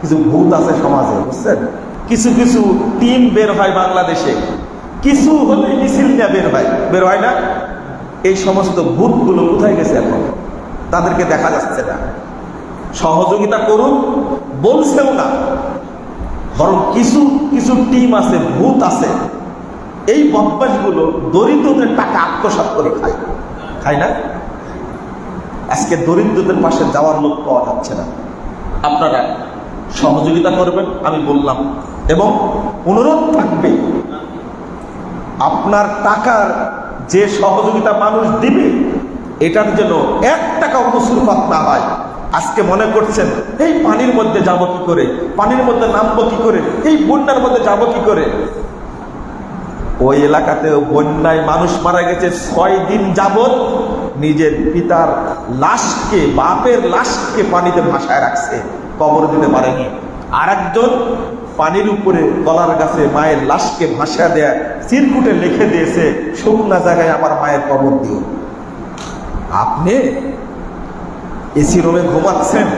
কিছু ভূত আছে সমাজে, বুঝছেন? কিছু কিছু টিম বের হয় বাংলাদেশে। কিছু হলে মিছিল নিয়ে বের হয়। বের হয় না? এই সমস্ত ভূতগুলো কোথায় গেছে এখন? তাদেরকে দেখা যাচ্ছে না। সহযোগিতা করুন, বলছেও না। বরং কিছু কিছু টিম আছে, ভূত আছে। এই বদমাসগুলো দরিদ্রদের টাকা আত্মসাৎ করে খায়। খায় না? আজকে দরিদ্রদের পাশে যাওয়ার লোক পাওয়া যাচ্ছে না। আপনারা সহযোগিতা করবেন, আমি বললাম। এবং অনুরোধ থাকবে, আপনার টাকার যে সহযোগিতা মানুষ দিবে এটার জন্য এক টাকা কসুরপাত না হয়। আজকে মনে করছেন, এই পানির মধ্যে যাব কি করে? পানির মধ্যে নামবো কি করে? এই বন্যার মধ্যে যাব কি করে? ওই এলাকাতে বন্যায় মানুষ মারা গেছে, ছয় দিন যাবত নিজের পিতার লাশকে, বাপের লাশকে পানিতে ভাসায় রাখছে। কবর দিতে পারেনি। আর একজন পানির উপরে কলার গাছে মায়ের লাশকে ভাসা দেয়া চিরকুটে লিখে দিয়েছে, শুকনা জায়গায় আমার মায়ের কবর দিও। আপনি এসি রুমে ঘুমাচ্ছেন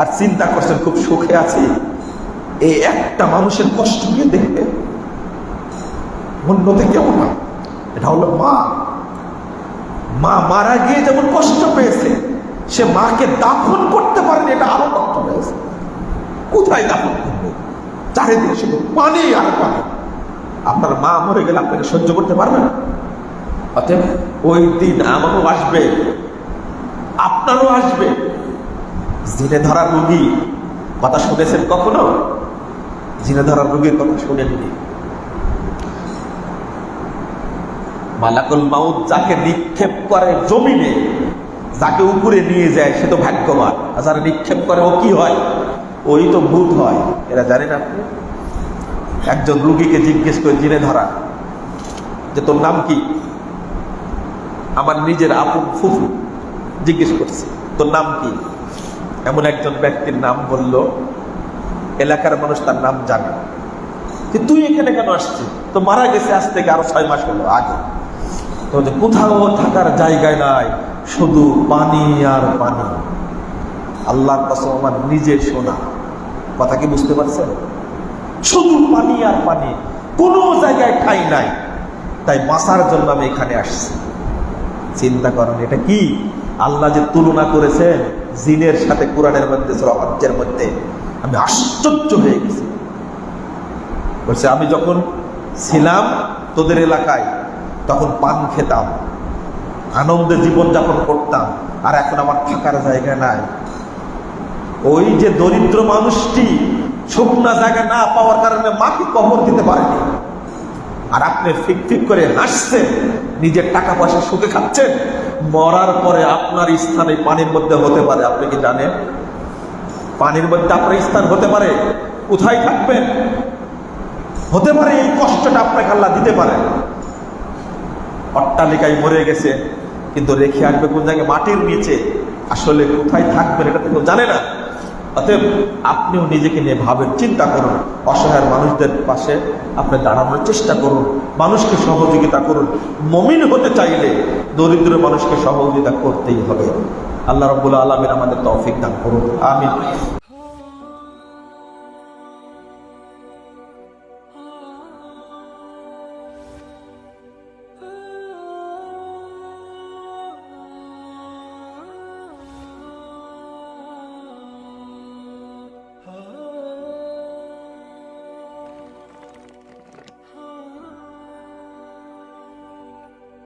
আর চিন্তা করছেন, খুব সুখে আছি। এই একটা মানুষের কষ্ট নিয়ে দেখবে। অন্যতে কেমন এটা হলো মা। মা মারা গিয়ে যেমন কষ্ট পেয়েছে সে মাকে দাফন করতে পারেনি, এটা আরও কষ্ট পেয়েছে কোথায় দাফন করবে? চারিদিকে শুধু পানি আর পানি। আপনার মা মরে গেলে আপনাকে সহ্য করতে পারবে না। অতএব ওই দিন আমারও আসবে, আপনারও আসবে। জিনে ধরা রুগী, কথা শুনেছেন কখনো? জিনে ধরা রুগীর কথা শুনেননি। মালাকুল মাউদ যাকে নিক্ষেপ করে জমিনে যাকে উপরে নিয়ে যায়, সে তো ভাগ্যবান। আর যারা নিক্ষেপ করে, ও কি হয়? ওই তো ভূত হয়। এরা জানেন আপনি একজন রুগীকে জিজ্ঞেস করে, জিনে ধরা, যে তোর নাম কি? আমার নিজের আপু ফুফু জিজ্ঞেস করছে, তোর নাম কি? এমন একজন ব্যক্তির নাম বলল, এলাকার মানুষ তার নাম জানে। তুই এখানে কেন আসছিস? তো মারা গেছে আজ থেকে আরও ছয় মাস হলো আগে। তো যে কোথাও থাকার জায়গায় নাই, শুধু পানি আর পানি। আল্লাহর কসম আমার নিজের শোনা কথা কি বুঝতে পারছেন? শুধু পানি আর পানি, কোনো জায়গায় ঠাই নাই। তাই বাঁচার জন্য আমি এখানে আসছি। চিন্তা করেন, এটা কি? আল্লাহ যে তুলনা করেছেন জিনের সাথে কোরআনের মধ্যে সরাজ্যের মধ্যে, আমি আশ্চর্য হয়ে গেছি। বলছে, আমি যখন ছিলাম তোদের এলাকায় তখন পান খেতাম। আনন্দে জীবনযাপন করতাম, আর এখন আমার থাকার জায়গা নাই। ওই যে দরিদ্র মানুষটি শুকনা জায়গা না পাওয়ার কারণে মাকে কবর দিতে পারেনি। আর আপনি ফিক ফিক করে হাসছেন, নিজের টাকা পয়সা সুখে খাচ্ছেন, মরার পরে আপনার স্থান পানির মধ্যে হতে পারে। আপনি কি জানেন? পানির মধ্যে আপনার স্থান হতে পারে, কোথায় থাকবেন? হতে পারে এই কষ্টটা আপনাকে আল্লাহ দিতে পারে অট্টালিকায় মরে গেছে, কিন্তু রেখে আসবে কোন জায়গায়? মাটির নিচে। আসলে কোথায় থাকবেন এটা কেউ জানে না। অতএব আপনিও নিজেকে নিয়ে ভাবেন, চিন্তা করুন। অসহায় মানুষদের পাশে আপনি দাঁড়ানোর চেষ্টা করুন। মানুষকে সহযোগিতা করুন। মমিন হতে চাইলে দরিদ্র মানুষকে সহযোগিতা করতেই হবে। আল্লাহ রব্বুল আলমিন আমাদের তৌফিক দান করুন। আমিন।